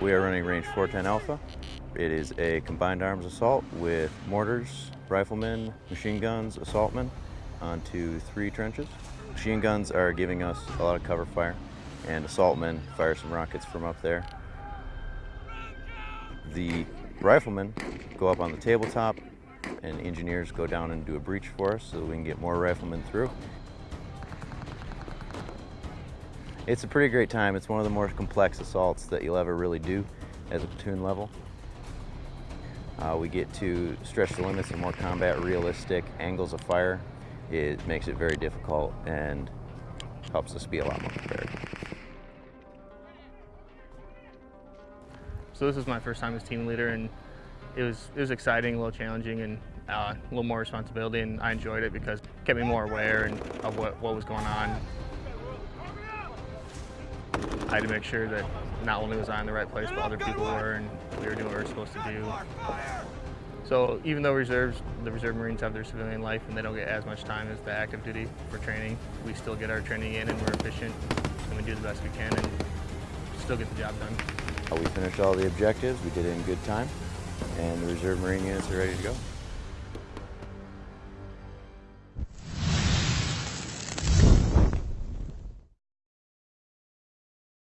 We are running range 410 Alpha. It is a combined arms assault with mortars, riflemen, machine guns, assaultmen onto three trenches. Machine guns are giving us a lot of cover fire and assaultmen fire some rockets from up there. The riflemen go up on the tabletop and engineers go down and do a breach for us so we can get more riflemen through. It's a pretty great time. It's one of the more complex assaults that you'll ever really do as a platoon level. Uh, we get to stretch the limits of more combat realistic angles of fire. It makes it very difficult and helps us be a lot more prepared. So this is my first time as team leader and it was, it was exciting, a little challenging and uh, a little more responsibility and I enjoyed it because it kept me more aware and of what, what was going on I had to make sure that not only was I in the right place, but other people were, and we were doing what we were supposed to do. So even though reserves, the reserve Marines have their civilian life and they don't get as much time as the active duty for training, we still get our training in and we're efficient and we do the best we can and still get the job done. Uh, we finished all the objectives, we did it in good time, and the reserve Marine units are ready to go.